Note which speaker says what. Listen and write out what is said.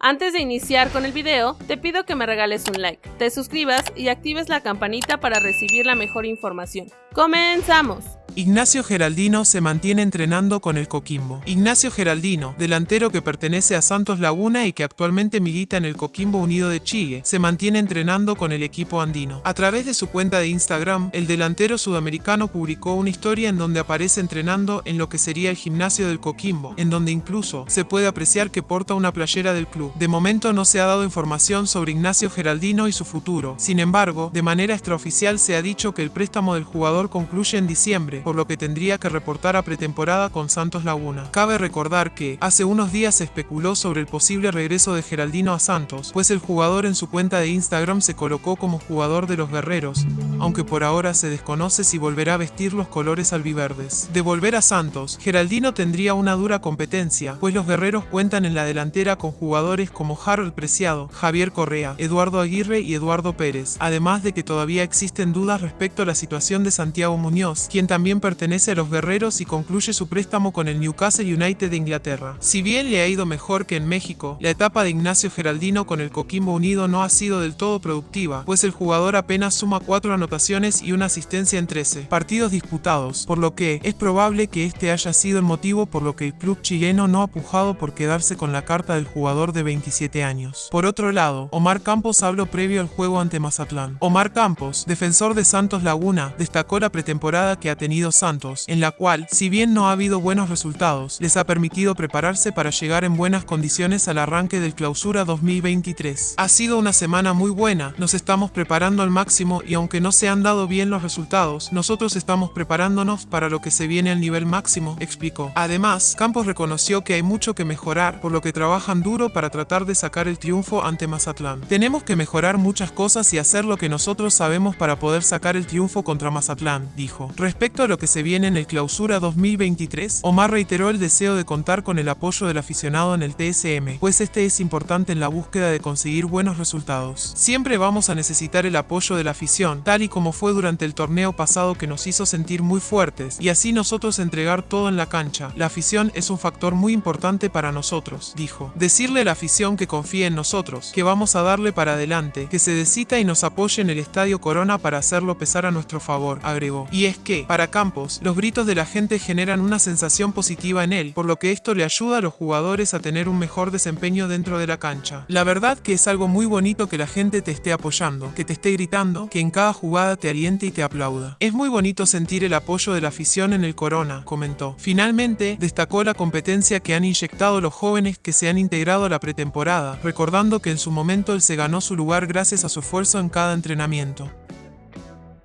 Speaker 1: Antes de iniciar con el video, te pido que me regales un like, te suscribas y actives la campanita para recibir la mejor información. ¡Comenzamos!
Speaker 2: Ignacio Geraldino se mantiene entrenando con el Coquimbo. Ignacio Geraldino, delantero que pertenece a Santos Laguna y que actualmente milita en el Coquimbo Unido de Chile, se mantiene entrenando con el equipo andino. A través de su cuenta de Instagram, el delantero sudamericano publicó una historia en donde aparece entrenando en lo que sería el gimnasio del Coquimbo, en donde incluso se puede apreciar que porta una playera del club. De momento no se ha dado información sobre Ignacio Geraldino y su futuro. Sin embargo, de manera extraoficial se ha dicho que el préstamo del jugador concluye en diciembre, por lo que tendría que reportar a pretemporada con Santos Laguna. Cabe recordar que, hace unos días se especuló sobre el posible regreso de Geraldino a Santos, pues el jugador en su cuenta de Instagram se colocó como jugador de los guerreros, aunque por ahora se desconoce si volverá a vestir los colores albiverdes. De volver a Santos, Geraldino tendría una dura competencia, pues los guerreros cuentan en la delantera con jugadores como Harold Preciado, Javier Correa, Eduardo Aguirre y Eduardo Pérez, además de que todavía existen dudas respecto a la situación de Santiago Muñoz, quien también pertenece a los guerreros y concluye su préstamo con el Newcastle United de Inglaterra. Si bien le ha ido mejor que en México, la etapa de Ignacio Geraldino con el Coquimbo Unido no ha sido del todo productiva, pues el jugador apenas suma 4 anotaciones y una asistencia en 13 partidos disputados, por lo que es probable que este haya sido el motivo por lo que el club chileno no ha pujado por quedarse con la carta del jugador de 27 años. Por otro lado, Omar Campos habló previo al juego ante Mazatlán. Omar Campos, defensor de Santos Laguna, destacó la pretemporada que ha tenido Santos, en la cual, si bien no ha habido buenos resultados, les ha permitido prepararse para llegar en buenas condiciones al arranque del clausura 2023. Ha sido una semana muy buena, nos estamos preparando al máximo y aunque no se han dado bien los resultados, nosotros estamos preparándonos para lo que se viene al nivel máximo, explicó. Además, Campos reconoció que hay mucho que mejorar, por lo que trabajan duro para tratar de sacar el triunfo ante Mazatlán. Tenemos que mejorar muchas cosas y hacer lo que nosotros sabemos para poder sacar el triunfo contra Mazatlán, dijo. Respecto a lo que se viene en el clausura 2023, Omar reiteró el deseo de contar con el apoyo del aficionado en el TSM, pues este es importante en la búsqueda de conseguir buenos resultados. Siempre vamos a necesitar el apoyo de la afición, tal y como fue durante el torneo pasado que nos hizo sentir muy fuertes, y así nosotros entregar todo en la cancha. La afición es un factor muy importante para nosotros, dijo. Decirle a la afición que confíe en nosotros, que vamos a darle para adelante, que se decita y nos apoye en el Estadio Corona para hacerlo pesar a nuestro favor, agregó. Y es que, para Campos, los gritos de la gente generan una sensación positiva en él, por lo que esto le ayuda a los jugadores a tener un mejor desempeño dentro de la cancha. La verdad que es algo muy bonito que la gente te esté apoyando, que te esté gritando, que en cada jugada te aliente y te aplauda. Es muy bonito sentir el apoyo de la afición en el Corona, comentó. Finalmente, destacó la competencia que han inyectado los jóvenes que se han integrado a la pretemporada, recordando que en su momento él se ganó su lugar gracias a su esfuerzo en cada entrenamiento.